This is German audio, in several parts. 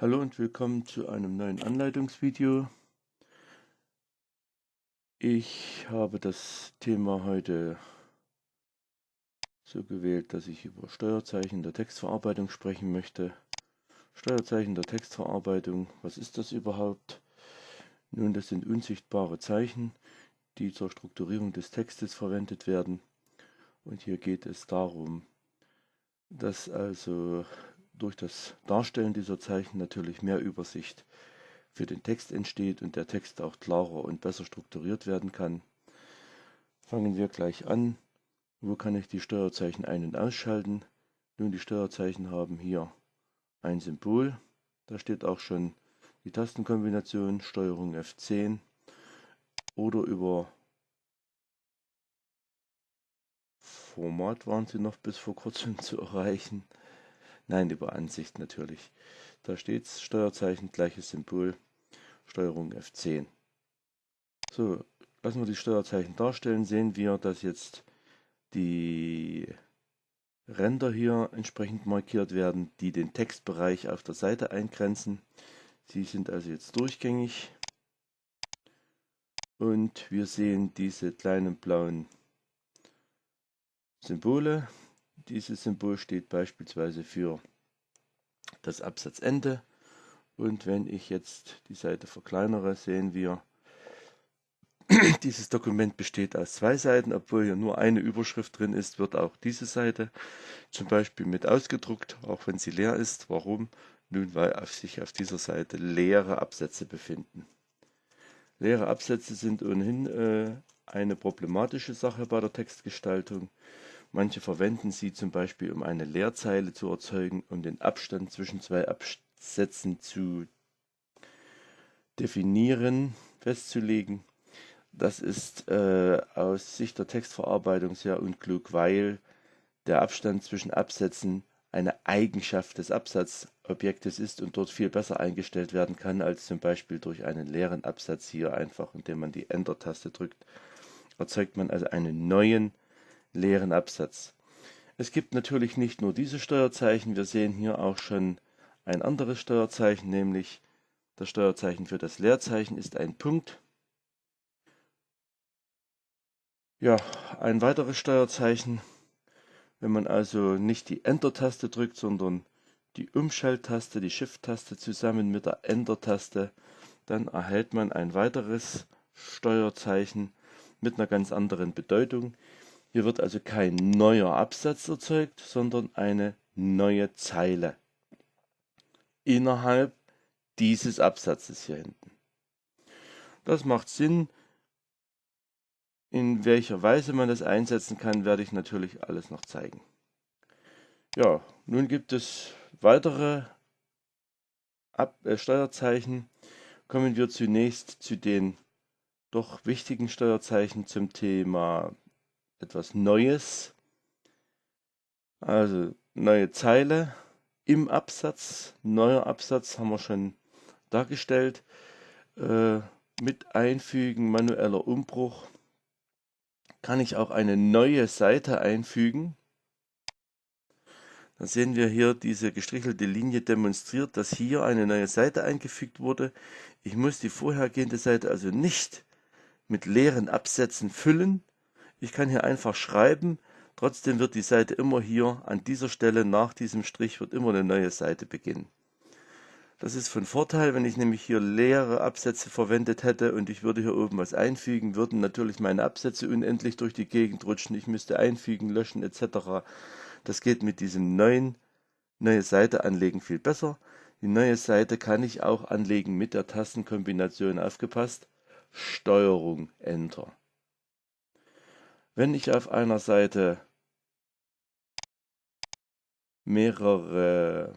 Hallo und willkommen zu einem neuen Anleitungsvideo. Ich habe das Thema heute so gewählt, dass ich über Steuerzeichen der Textverarbeitung sprechen möchte. Steuerzeichen der Textverarbeitung, was ist das überhaupt? Nun, das sind unsichtbare Zeichen, die zur Strukturierung des Textes verwendet werden. Und hier geht es darum, dass also durch das Darstellen dieser Zeichen natürlich mehr Übersicht für den Text entsteht und der Text auch klarer und besser strukturiert werden kann. Fangen wir gleich an. Wo kann ich die Steuerzeichen ein- und ausschalten? Nun, die Steuerzeichen haben hier ein Symbol. Da steht auch schon die Tastenkombination Steuerung F10 oder über Format waren sie noch bis vor kurzem zu erreichen. Nein, über Ansicht natürlich. Da steht Steuerzeichen, gleiches Symbol, Steuerung F10. So, lassen wir die Steuerzeichen darstellen, sehen wir, dass jetzt die Ränder hier entsprechend markiert werden, die den Textbereich auf der Seite eingrenzen. Sie sind also jetzt durchgängig. Und wir sehen diese kleinen blauen Symbole, dieses Symbol steht beispielsweise für das Absatzende. Und wenn ich jetzt die Seite verkleinere, sehen wir, dieses Dokument besteht aus zwei Seiten, obwohl hier nur eine Überschrift drin ist, wird auch diese Seite zum Beispiel mit ausgedruckt, auch wenn sie leer ist. Warum? Nun, weil auf sich auf dieser Seite leere Absätze befinden. Leere Absätze sind ohnehin äh, eine problematische Sache bei der Textgestaltung. Manche verwenden sie zum Beispiel, um eine Leerzeile zu erzeugen, um den Abstand zwischen zwei Absätzen zu definieren, festzulegen. Das ist äh, aus Sicht der Textverarbeitung sehr unklug, weil der Abstand zwischen Absätzen eine Eigenschaft des Absatzobjektes ist und dort viel besser eingestellt werden kann, als zum Beispiel durch einen leeren Absatz hier einfach, indem man die Enter-Taste drückt, erzeugt man also einen neuen leeren Absatz. Es gibt natürlich nicht nur diese Steuerzeichen, wir sehen hier auch schon ein anderes Steuerzeichen, nämlich das Steuerzeichen für das Leerzeichen ist ein Punkt. Ja, ein weiteres Steuerzeichen, wenn man also nicht die Enter-Taste drückt, sondern die Umschalttaste, die Shift-Taste zusammen mit der Enter-Taste, dann erhält man ein weiteres Steuerzeichen mit einer ganz anderen Bedeutung. Hier wird also kein neuer Absatz erzeugt, sondern eine neue Zeile innerhalb dieses Absatzes hier hinten. Das macht Sinn. In welcher Weise man das einsetzen kann, werde ich natürlich alles noch zeigen. Ja, nun gibt es weitere Ab äh, Steuerzeichen. Kommen wir zunächst zu den doch wichtigen Steuerzeichen zum Thema etwas Neues. Also neue Zeile im Absatz, neuer Absatz haben wir schon dargestellt. Äh, mit Einfügen manueller Umbruch kann ich auch eine neue Seite einfügen. Dann sehen wir hier diese gestrichelte Linie demonstriert, dass hier eine neue Seite eingefügt wurde. Ich muss die vorhergehende Seite also nicht mit leeren Absätzen füllen, ich kann hier einfach schreiben, trotzdem wird die Seite immer hier an dieser Stelle nach diesem Strich wird immer eine neue Seite beginnen. Das ist von Vorteil, wenn ich nämlich hier leere Absätze verwendet hätte und ich würde hier oben was einfügen, würden natürlich meine Absätze unendlich durch die Gegend rutschen. Ich müsste einfügen, löschen etc. Das geht mit diesem neuen neue Seite anlegen viel besser. Die neue Seite kann ich auch anlegen mit der Tastenkombination aufgepasst. Steuerung Enter. Wenn ich auf einer Seite mehrere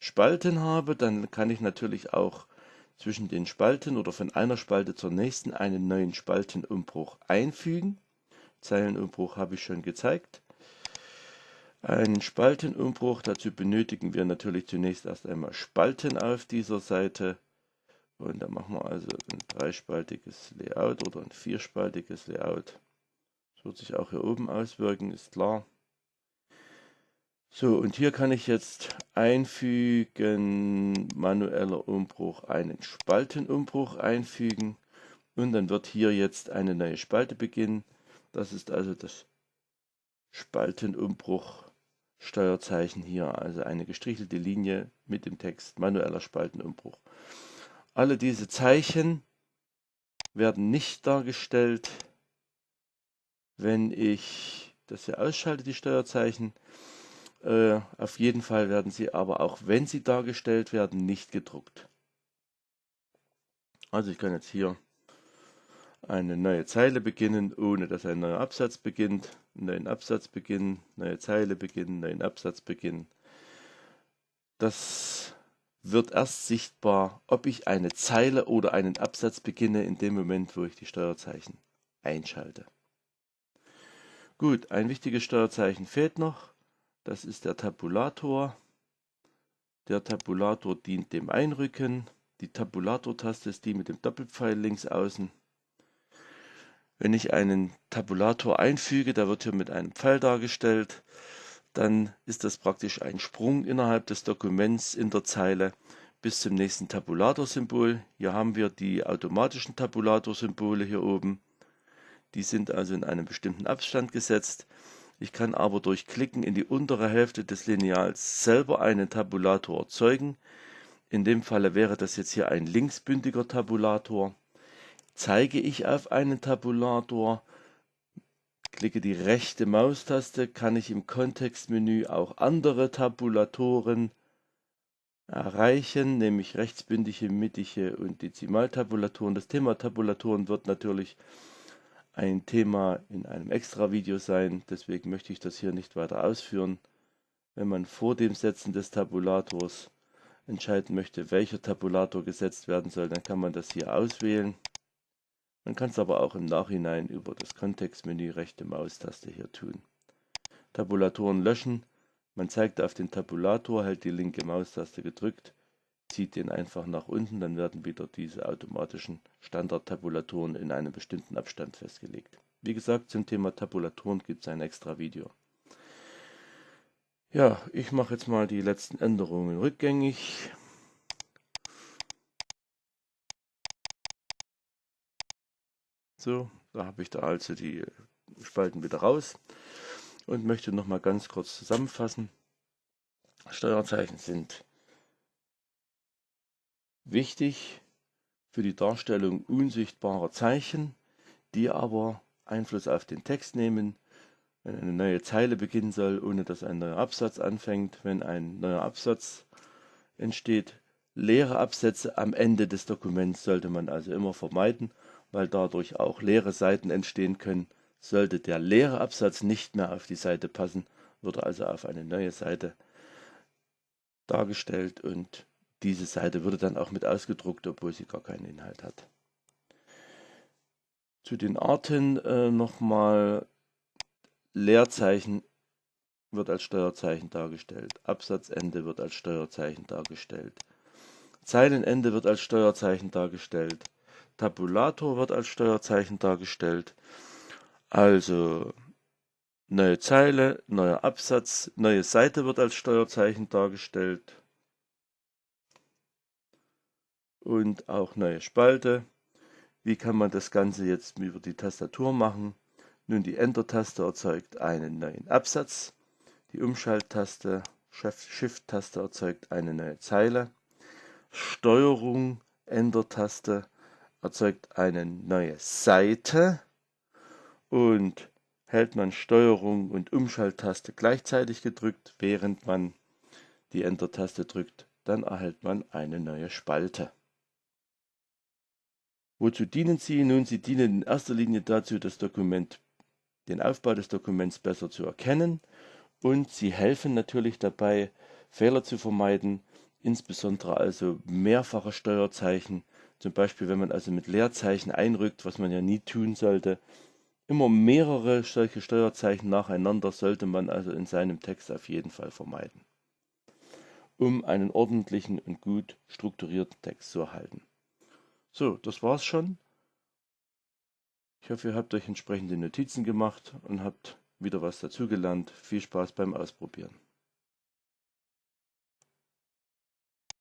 Spalten habe, dann kann ich natürlich auch zwischen den Spalten oder von einer Spalte zur nächsten einen neuen Spaltenumbruch einfügen. Zeilenumbruch habe ich schon gezeigt. Einen Spaltenumbruch, dazu benötigen wir natürlich zunächst erst einmal Spalten auf dieser Seite. Und da machen wir also ein dreispaltiges Layout oder ein vierspaltiges Layout. Wird sich auch hier oben auswirken, ist klar. So, und hier kann ich jetzt einfügen, manueller Umbruch, einen Spaltenumbruch einfügen und dann wird hier jetzt eine neue Spalte beginnen. Das ist also das Spaltenumbruch Steuerzeichen hier, also eine gestrichelte Linie mit dem Text manueller Spaltenumbruch. Alle diese Zeichen werden nicht dargestellt, wenn ich das hier ausschalte, die Steuerzeichen. Äh, auf jeden Fall werden sie aber auch, wenn sie dargestellt werden, nicht gedruckt. Also ich kann jetzt hier eine neue Zeile beginnen, ohne dass ein neuer Absatz beginnt, neuen Absatz beginnen, neue Zeile beginnen, neuen Absatz beginnen. Das wird erst sichtbar, ob ich eine Zeile oder einen Absatz beginne in dem Moment, wo ich die Steuerzeichen einschalte. Gut, ein wichtiges Steuerzeichen fehlt noch. Das ist der Tabulator. Der Tabulator dient dem Einrücken. Die Tabulator-Taste ist die mit dem Doppelpfeil links außen. Wenn ich einen Tabulator einfüge, der wird hier mit einem Pfeil dargestellt, dann ist das praktisch ein Sprung innerhalb des Dokuments in der Zeile bis zum nächsten Tabulator-Symbol. Hier haben wir die automatischen Tabulator-Symbole hier oben. Die sind also in einem bestimmten Abstand gesetzt. Ich kann aber durch Klicken in die untere Hälfte des Lineals selber einen Tabulator erzeugen. In dem Falle wäre das jetzt hier ein linksbündiger Tabulator. Zeige ich auf einen Tabulator, klicke die rechte Maustaste, kann ich im Kontextmenü auch andere Tabulatoren erreichen, nämlich rechtsbündige, mittige und Dezimaltabulatoren. Das Thema Tabulatoren wird natürlich ein Thema in einem extra Video sein, deswegen möchte ich das hier nicht weiter ausführen. Wenn man vor dem Setzen des Tabulators entscheiden möchte, welcher Tabulator gesetzt werden soll, dann kann man das hier auswählen. Man kann es aber auch im Nachhinein über das Kontextmenü rechte Maustaste hier tun. Tabulatoren löschen. Man zeigt auf den Tabulator, hält die linke Maustaste gedrückt, zieht den einfach nach unten, dann werden wieder diese automatischen Standard-Tabulatoren in einem bestimmten Abstand festgelegt. Wie gesagt, zum Thema Tabulatoren gibt es ein extra Video. Ja, ich mache jetzt mal die letzten Änderungen rückgängig. So, da habe ich da also die Spalten wieder raus und möchte noch mal ganz kurz zusammenfassen. Steuerzeichen sind wichtig für die Darstellung unsichtbarer Zeichen, die aber Einfluss auf den Text nehmen. Wenn eine neue Zeile beginnen soll, ohne dass ein neuer Absatz anfängt, wenn ein neuer Absatz entsteht. Leere Absätze am Ende des Dokuments sollte man also immer vermeiden weil dadurch auch leere Seiten entstehen können. Sollte der leere Absatz nicht mehr auf die Seite passen, wird also auf eine neue Seite dargestellt und diese Seite würde dann auch mit ausgedruckt, obwohl sie gar keinen Inhalt hat. Zu den Arten äh, nochmal Leerzeichen wird als Steuerzeichen dargestellt. Absatzende wird als Steuerzeichen dargestellt. Zeilenende wird als Steuerzeichen dargestellt. Tabulator wird als Steuerzeichen dargestellt. Also neue Zeile, neuer Absatz, neue Seite wird als Steuerzeichen dargestellt. Und auch neue Spalte. Wie kann man das Ganze jetzt über die Tastatur machen? Nun, die Enter-Taste erzeugt einen neuen Absatz. Die Umschalttaste, Shift-Taste erzeugt eine neue Zeile. Steuerung, Enter-Taste erzeugt eine neue Seite und hält man Steuerung und Umschalttaste gleichzeitig gedrückt, während man die Enter-Taste drückt, dann erhält man eine neue Spalte. Wozu dienen sie? Nun, sie dienen in erster Linie dazu, das Dokument, den Aufbau des Dokuments besser zu erkennen und sie helfen natürlich dabei, Fehler zu vermeiden, insbesondere also mehrfache Steuerzeichen zum Beispiel, wenn man also mit Leerzeichen einrückt, was man ja nie tun sollte. Immer mehrere solche Steuerzeichen nacheinander sollte man also in seinem Text auf jeden Fall vermeiden, um einen ordentlichen und gut strukturierten Text zu erhalten. So, das war's schon. Ich hoffe, ihr habt euch entsprechende Notizen gemacht und habt wieder was dazugelernt. Viel Spaß beim Ausprobieren.